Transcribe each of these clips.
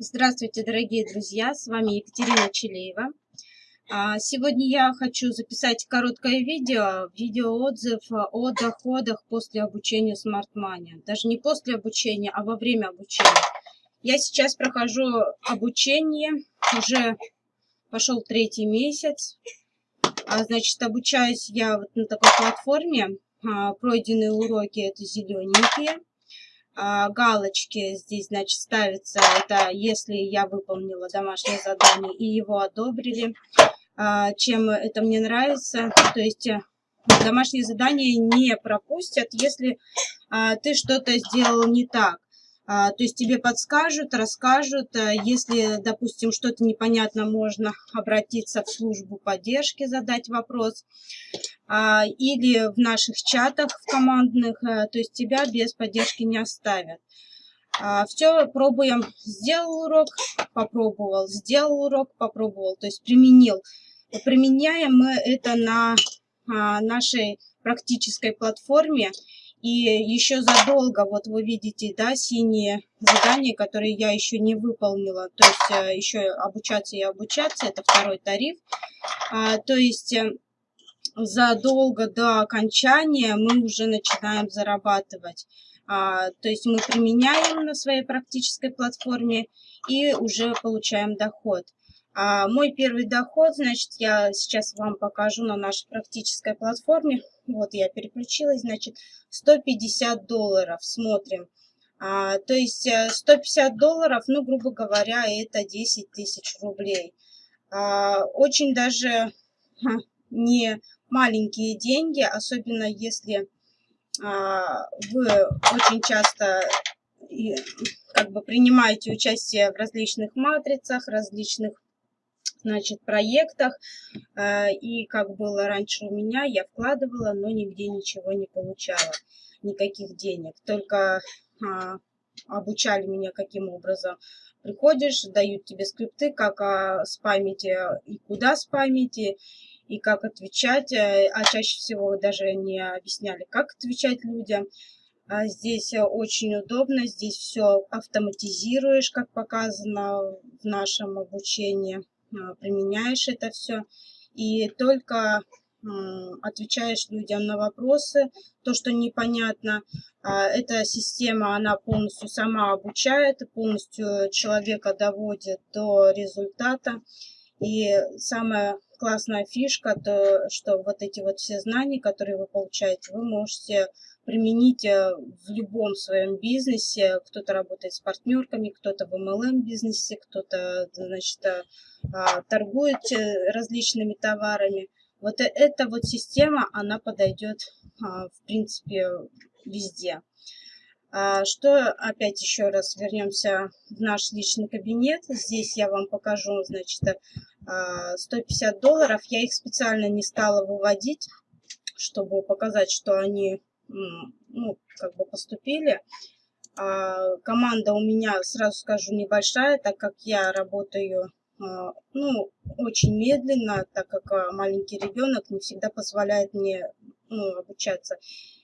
Здравствуйте, дорогие друзья! С вами Екатерина Челеева. А, сегодня я хочу записать короткое видео, видеоотзыв о доходах после обучения Smart Money. Даже не после обучения, а во время обучения. Я сейчас прохожу обучение, уже пошел третий месяц. А, значит, обучаюсь я вот на такой платформе. А, пройденные уроки это зелененькие. А, галочки здесь, значит, ставятся, это если я выполнила домашнее задание и его одобрили. А, чем это мне нравится, то есть э, домашнее задание не пропустят, если а, ты что-то сделал не так. То есть тебе подскажут, расскажут. Если, допустим, что-то непонятно, можно обратиться в службу поддержки, задать вопрос. А, или в наших чатах в командных, э, то есть тебя без поддержки не оставят. А, Все, пробуем. Сделал урок, попробовал, сделал урок, попробовал, то есть применил. Применяем мы это на а, нашей практической платформе. И еще задолго, вот вы видите, да, синие задания, которые я еще не выполнила. То есть э, еще обучаться и обучаться, это второй тариф. То есть э, задолго до окончания мы уже начинаем зарабатывать. А, то есть мы применяем на своей практической платформе и уже получаем доход. А мой первый доход, значит, я сейчас вам покажу на нашей практической платформе. Вот я переключилась, значит, 150 долларов. Смотрим. А, то есть 150 э, долларов, ну, грубо говоря, это 10 тысяч рублей. А, очень даже не маленькие деньги, особенно если а, вы очень часто и, как бы принимаете участие в различных матрицах, различных значит, проектах. А, и как было раньше у меня, я вкладывала, но нигде ничего не получала, никаких денег. Только а, обучали меня каким образом. Приходишь, дают тебе скрипты, как а, спамить и куда спамить, и как отвечать, э, а чаще всего даже не объясняли, как отвечать людям. Здесь э, очень удобно, здесь все автоматизируешь, как показано в нашем обучении, применяешь это все. И только отвечаешь людям на вопросы, то, что непонятно. А, эта система, она полностью сама обучает, полностью человека доводит до результата. И самое классная фишка, то, что вот эти вот все знания, которые вы получаете, вы можете применить э, в любом своем бизнесе. Кто-то работает с партнерками, кто-то в MLM бизнесе, кто-то, значит, э, а, торгует э, различными товарами. Вот эта вот система, она подойдет, а, в принципе, везде. А, что, опять еще раз вернемся в наш личный кабинет. Здесь я вам покажу, значит, 150 а, долларов. Я их специально не стала выводить, чтобы показать, что они, ну, как бы поступили. А, команда у меня, сразу скажу, небольшая, так как я работаю, ну, очень медленно, так как маленький ребенок не всегда позволяет мне ну, обучаться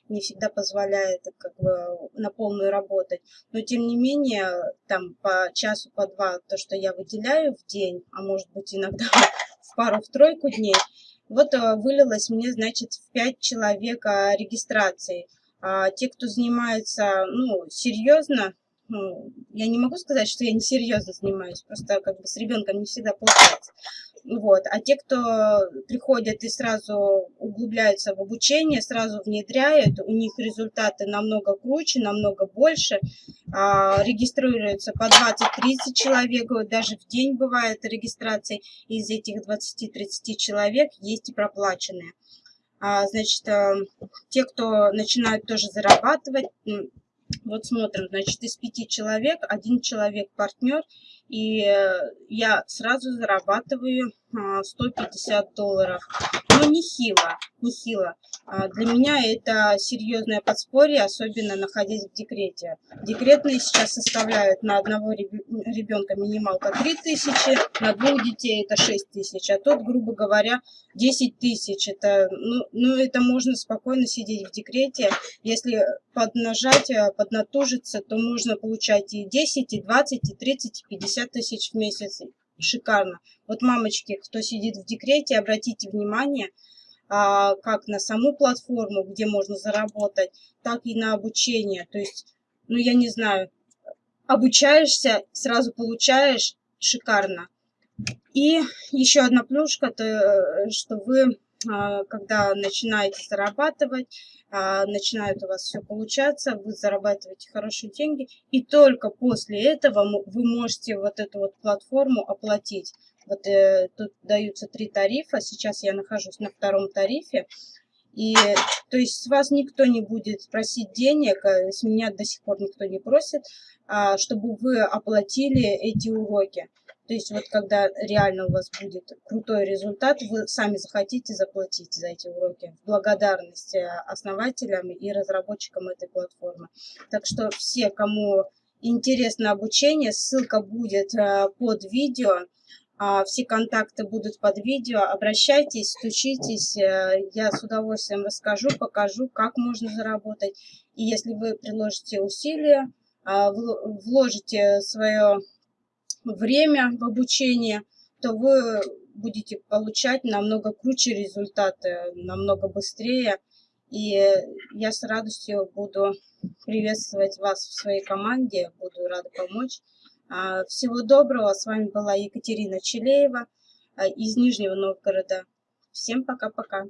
не всегда позволяет как бы на полную работать. Но тем не менее, там по часу, по два, то, что я выделяю в день, а может быть иногда в пару, в тройку дней, вот э, вылилось мне, значит, в 5 человек регистрации. А те, кто занимается, ну, серьезно, ну, я не могу сказать, что я не серьезно занимаюсь, просто как бы с ребенком не всегда получается. Вот. А те, кто приходят и сразу углубляются в обучение, сразу внедряют, у них результаты намного круче, намного больше, а, регистрируются по 20-30 человек, даже в день бывает регистрации, из этих 20-30 человек есть и проплаченные. А, значит, а, те, кто начинают тоже зарабатывать, вот смотрим, значит, из пяти человек, один человек партнер, и э, я сразу зарабатываю 150 долларов. Но нехило, нехило. А, для меня это серьезное подспорье, особенно находясь в декрете. Декретные сейчас составляют на одного ребенка минималка 3000, на двух детей это 6000, а тут, грубо говоря, 10 тысяч. Это, ну, ну, это можно спокойно сидеть в декрете. Если поднажать, э, поднатужиться, то можно получать и 10, и 20, и 30, и 50 тысяч в месяц. Шикарно. Вот, мамочки, кто сидит в декрете, обратите внимание – а, как на саму платформу, где можно заработать, так и на обучение. То есть, ну, я не знаю, обучаешься, сразу получаешь, шикарно. И еще одна плюшка, то, что вы, когда начинаете зарабатывать, а, начинает у вас все получаться, вы зарабатываете хорошие деньги, и только после этого вы можете вот эту вот платформу оплатить. Вот э, тут даются три тарифа. Сейчас я нахожусь на втором тарифе. И то есть с вас никто не будет просить денег, э, с меня до сих пор никто не просит, а, чтобы вы оплатили эти уроки. То есть вот когда реально у вас будет крутой результат, вы сами захотите заплатить за эти уроки в благодарность э, основателям и разработчикам этой платформы. Так что все, кому интересно обучение, ссылка будет э, под видео. А, все контакты будут под видео. Обращайтесь, стучитесь. Э, я с удовольствием расскажу, покажу, как можно заработать. И если вы приложите усилия, а, вложите свое время в обучение, то вы будете получать намного круче результаты, намного быстрее. И я с радостью буду приветствовать вас в своей команде, буду рада помочь. А, всего доброго. С вами была Екатерина Челеева а, из Нижнего Новгорода. Всем пока-пока.